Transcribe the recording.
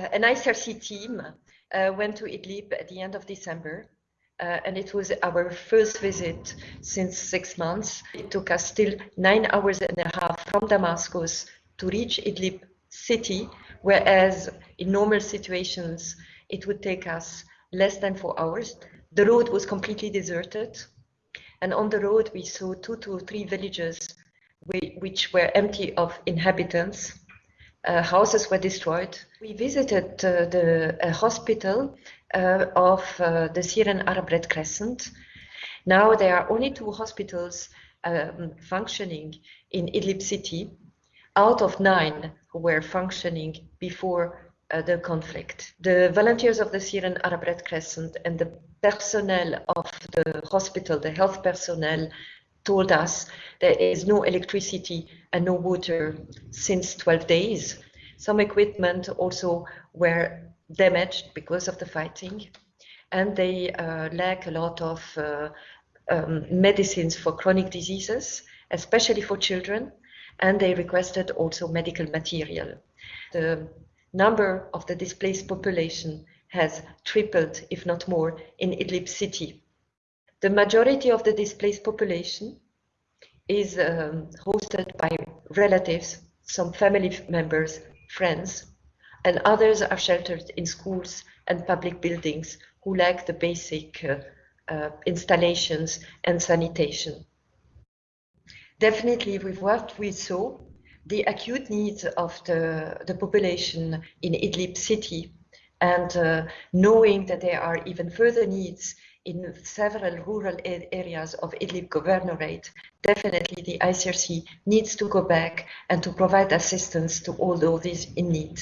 Uh, an ICRC team uh, went to Idlib at the end of December, uh, and it was our first visit since six months. It took us still nine hours and a half from Damascus to reach Idlib city, whereas in normal situations it would take us less than four hours. The road was completely deserted, and on the road we saw two to three villages which were empty of inhabitants uh, houses were destroyed. We visited uh, the uh, hospital of uh, the Syrian Arab Red Crescent. Now there are only two hospitals um, functioning in Idlib city out of nine who were functioning before uh, the conflict. The volunteers of the Syrian Arab Red Crescent and the personnel of the hospital, the health personnel, told us there is no electricity and no water since 12 days. Some equipment also were damaged because of the fighting, and they uh, lack a lot of uh, um, medicines for chronic diseases, especially for children, and they requested also medical material. The number of the displaced population has tripled, if not more, in Idlib city. The majority of the displaced population is um, hosted by relatives, some family members, friends, and others are sheltered in schools and public buildings who lack the basic uh, uh, installations and sanitation. Definitely, with what we saw, the acute needs of the, the population in Idlib city and uh, knowing that there are even further needs in several rural areas of Idlib governorate, definitely the ICRC needs to go back and to provide assistance to all those in need.